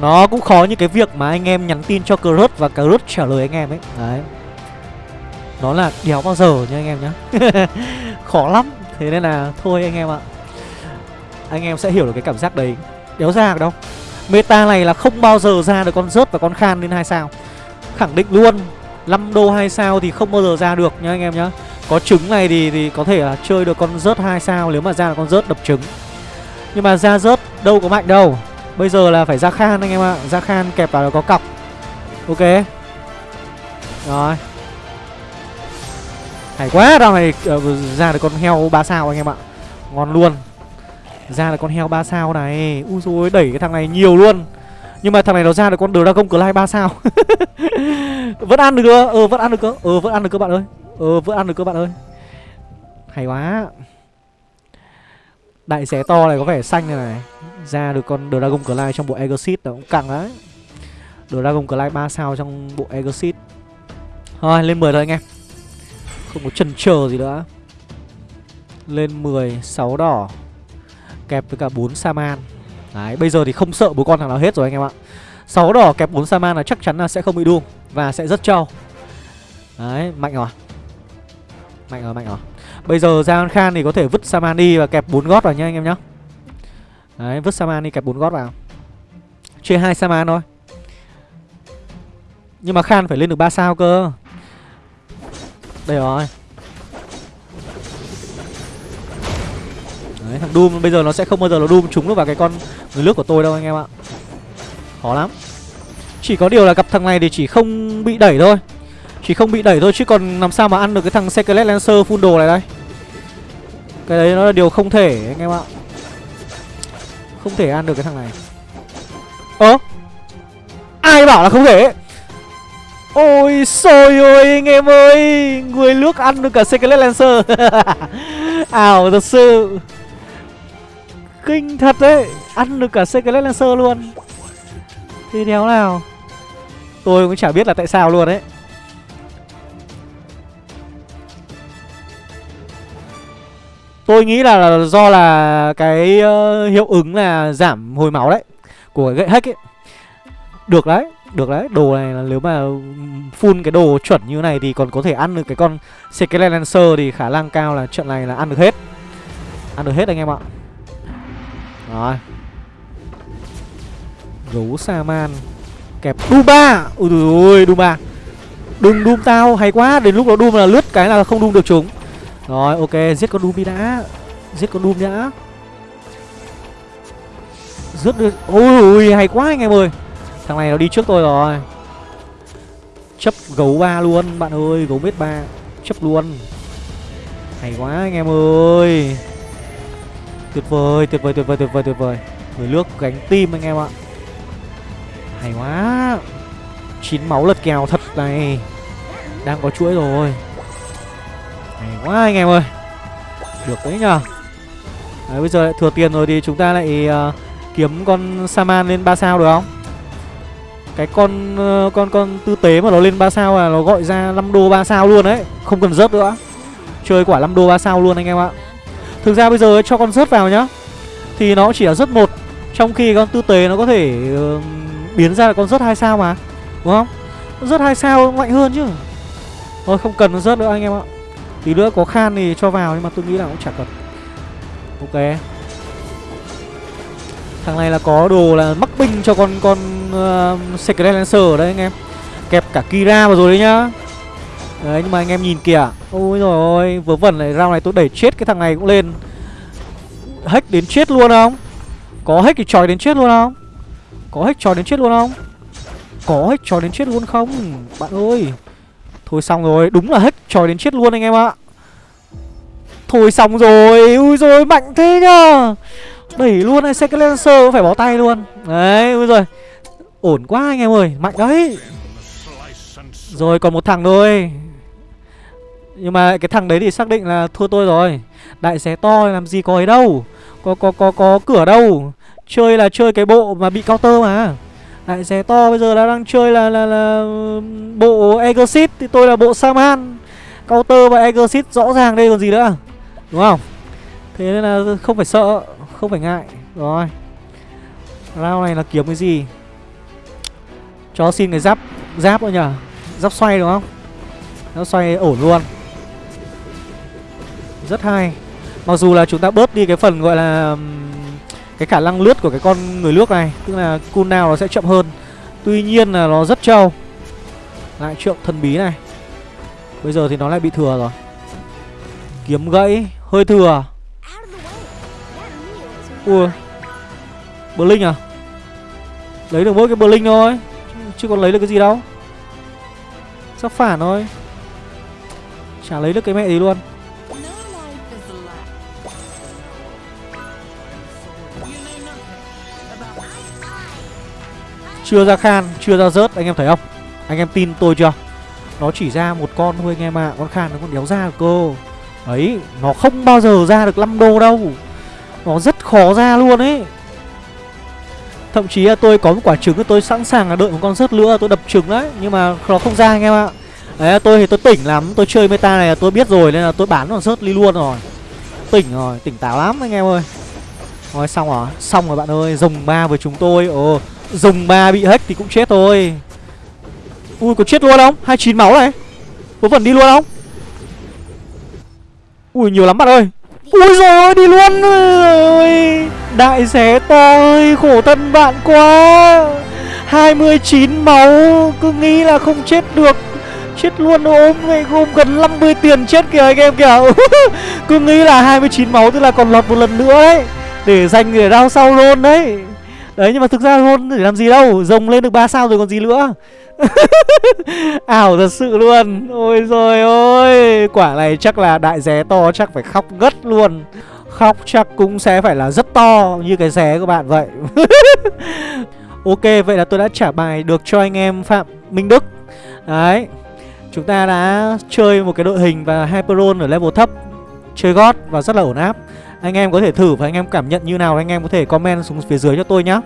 Nó cũng khó như cái việc mà anh em nhắn tin cho Crut và Crut trả lời anh em ấy. Đấy. Nó là đéo bao giờ nha anh em nhá. Khó lắm. Thế nên là thôi anh em ạ. Anh em sẽ hiểu được cái cảm giác đấy. Đéo ra được đâu. Meta này là không bao giờ ra được con rớt và con khan lên hai sao. Khẳng định luôn 5 đô 2 sao thì không bao giờ ra được nhá anh em nhá. Có trứng này thì thì có thể là chơi được con rớt 2 sao Nếu mà ra là con rớt đập trứng. Nhưng mà ra rớt đâu có mạnh đâu. Bây giờ là phải ra khan anh em ạ. Ra khan kẹp vào là có cọc. Ok. Rồi. Hay quá Đào này ờ, ra được con heo 3 sao anh em ạ. Ngon luôn. Ra là con heo 3 sao này. Úi dồi ôi, đẩy cái thằng này nhiều luôn. Nhưng mà thằng này nó ra được con Dragon Clay 3 sao. Vẫn ăn được cơ. Ờ vẫn ăn được cơ. Ờ vẫn ăn được cơ bạn ơi. Ờ vẫn ăn được cơ bạn ơi. Hay quá. Đại xé to này có vẻ xanh này này. Ra được con Dragon Clay trong bộ Exit nó cũng căng đấy Dragon Clay 3 sao trong bộ Exit Thôi lên 10 thôi anh em. Không có chần chờ gì nữa. Lên 10 6 đỏ. Kẹp với cả 4 Saman. Đấy, bây giờ thì không sợ bốn con thằng nào hết rồi anh em ạ. 6 đỏ kẹp 4 Saman là chắc chắn là sẽ không bị đuông Và sẽ rất trâu. Đấy, mạnh rồi Mạnh rồi mạnh rồi. Bây giờ ra Khan thì có thể vứt Saman đi và kẹp 4 gót vào nhá anh em nhá. Đấy, vứt Saman đi, kẹp 4 gót vào. Chơi hai Saman thôi. Nhưng mà Khan phải lên được 3 sao cơ. Đây rồi. Đấy, thằng Doom, bây giờ nó sẽ không bao giờ nó Doom trúng được vào cái con người nước của tôi đâu anh em ạ. Khó lắm. Chỉ có điều là gặp thằng này thì chỉ không bị đẩy thôi. Chỉ không bị đẩy thôi, chứ còn làm sao mà ăn được cái thằng Secret Lancer full đồ này đây? Cái đấy nó là điều không thể, anh em ạ. Không thể ăn được cái thằng này. Ơ? Ai bảo là không thể? Ôi xôi ơi, anh em ơi! Người nước ăn được cả Secret Lancer. Ảo thật sự. Kinh thật đấy. Ăn được cả Secret Lancer luôn. Thì đéo nào? Tôi cũng chả biết là tại sao luôn đấy. Tôi nghĩ là, do là cái uh, hiệu ứng là giảm hồi máu đấy Của gậy hack ấy. Được đấy, được đấy. Đồ này là nếu mà full cái đồ chuẩn như này thì còn có thể ăn được cái con Skelet Lancer Thì khả năng cao là trận này là ăn được hết. Ăn được hết anh em ạ. Rồi. Gấu Saman Kẹp Duma. Ui ui Duma. Đừng Doom tao, hay quá. Đến lúc đó Doom là lướt cái là không Doom được chúng. Rồi, ok, giết con Doom đi đã. Giết con Doom đã Giết được Ôi ui, hay quá anh em ơi. Thằng này nó đi trước tôi rồi. Chấp gấu ba luôn, bạn ơi, Gấu mết ba. Chấp luôn. Hay quá anh em ơi. Tuyệt vời tuyệt vời tuyệt vời tuyệt vời tuyệt vời. Người nước gánh tim anh em ạ. Hay quá. Chín máu lật kèo thật này. Đang có chuỗi rồi. Hay quá anh em ơi. Được đấy nhờ. Đấy bây giờ lại thừa tiền rồi thì chúng ta lại uh, Kiếm con Saman lên 3 sao được không? Cái con uh, con con tư tế mà nó lên 3 sao là nó gọi ra 5 đô 3 sao luôn đấy. Không cần rớt nữa. Chơi quả 5 đô 3 sao luôn anh em ạ. Thực ra bây giờ cho con rớt vào nhá. Thì nó chỉ là rớt một. Trong khi con tư tế nó có thể uh, biến ra là con rớt hai sao mà. Đúng không? Rớt hai sao mạnh hơn chứ. Thôi không cần rớt nữa anh em ạ. Tí nữa có khan thì cho vào nhưng mà tôi nghĩ là cũng chả cần. Ok. Thằng này là có đồ là mắc binh cho con con uh, Secret Lancer ở đây anh em. Kẹp cả Kira vào rồi đấy nhá. Đấy, nhưng mà anh em nhìn kìa. Ôi rồi ôi, Vớ vẩn này, round này tôi đẩy chết cái thằng này cũng lên. Hack đến chết luôn không? Có hack thì tròi đến chết luôn không? Có hack tròi đến chết luôn không? Có hack tròi đến chết luôn không? Bạn ơi. Thôi xong rồi, Đúng là hack tròi đến chết luôn anh em ạ. Thôi xong rồi, Ui rồi mạnh thế nhá. Đẩy luôn này, Second Lancer phải bó tay luôn. Đấy, ui rồi Ổn quá anh em ơi, Mạnh đấy. Rồi còn một thằng thôi. Nhưng mà cái thằng đấy thì xác định là thua tôi rồi. Đại xé to làm gì có ấy đâu. Có có có có cửa đâu. Chơi là chơi cái bộ mà bị counter mà. Đại xé to bây giờ là đang chơi là là, là bộ Exit Thì tôi là bộ Saman. Counter và Exit rõ ràng đây còn gì nữa. Đúng không? Thế nên là không phải sợ Không phải ngại. Rồi. Round này là kiếm cái gì? Cho xin cái giáp Giáp thôi nhở Giáp xoay đúng không? Giáp xoay ổn luôn. Rất hay. Mặc dù là chúng ta bớt đi cái phần gọi là cái khả năng lướt của cái con người nước này, tức là cooldown nó sẽ chậm hơn. Tuy nhiên là nó rất trâu. Lại trượng thần bí này. Bây giờ thì nó lại bị thừa rồi. Kiếm gãy, hơi thừa. Ui. Blink à? Lấy được mỗi cái blink thôi, chứ còn lấy được cái gì đâu. Sắp phản thôi. Chả lấy được cái mẹ gì luôn. Chưa ra khan, chưa ra rớt anh em thấy không? Anh em tin tôi chưa? Nó chỉ ra một con thôi anh em ạ à. Con khan nó còn đéo ra cơ. Đấy, nó không bao giờ ra được 5 đô đâu. Nó rất khó ra luôn ấy. Thậm chí là tôi có một quả trứng tôi sẵn sàng là đợi một con rớt nữa tôi đập trứng đấy Nhưng mà nó không ra anh em ạ. Đấy tôi thì tôi tỉnh lắm Tôi chơi meta này là tôi biết rồi Nên là tôi bán con rớt đi luôn rồi. Tỉnh rồi, tỉnh táo lắm anh em ơi. Rồi xong rồi, xong rồi bạn ơi Rồng ba với chúng tôi. Ồ, Dùng ba bị hack thì cũng chết thôi. Ui, có chết luôn không? 29 máu này. Có phần đi luôn không? Ui, nhiều lắm bạn ơi. Ui rồi đi luôn ơi Đại xé to ơi, Khổ thân bạn quá. 29 máu, Cứ nghĩ là không chết được. Chết luôn ốm vậy gồm gần 50 tiền chết kìa anh em kìa. Cứ nghĩ là 29 máu, tức là còn lọt một lần nữa đấy. Để dành để đau sau luôn đấy. Đấy, nhưng mà thực ra luôn, để làm gì đâu, Rồng lên được 3 sao rồi còn gì nữa. Ảo thật sự luôn. Ôi rồi ôi Quả này chắc là đại ré to, chắc phải khóc gất luôn. Khóc chắc cũng sẽ phải là rất to, Như cái ré của bạn vậy. Ok, vậy là tôi đã trả bài được cho anh em Phạm Minh Đức. Đấy, Chúng ta đã chơi một cái đội hình và Hyperon ở level thấp, Chơi gót và rất là ổn áp anh em có thể thử và anh em cảm nhận như nào Anh em có thể comment xuống phía dưới cho tôi nhá.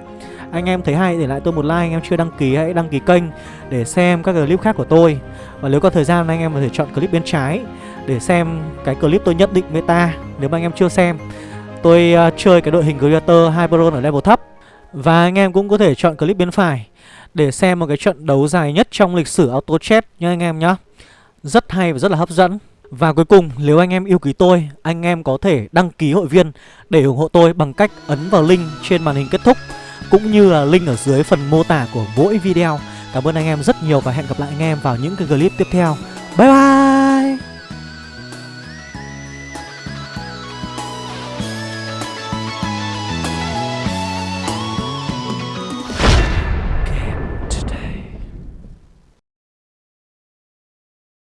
Anh em thấy hay để lại tôi một like Anh em chưa đăng ký hãy đăng ký kênh Để xem các clip khác của tôi. Và nếu có thời gian anh em có thể chọn clip bên trái Để xem cái clip tôi nhất định meta Nếu mà anh em chưa xem. Tôi uh, chơi cái đội hình Creator Hyperon ở level thấp. Và anh em cũng có thể chọn clip bên phải Để xem một cái trận đấu dài nhất trong lịch sử auto chat nha anh em nhá. Rất hay và rất là hấp dẫn và cuối cùng, nếu anh em yêu quý tôi, Anh em có thể đăng ký hội viên Để ủng hộ tôi bằng cách ấn vào link trên màn hình kết thúc, Cũng như là link ở dưới phần mô tả của mỗi video. Cảm ơn anh em rất nhiều và hẹn gặp lại anh em vào những cái clip tiếp theo. Bye bye!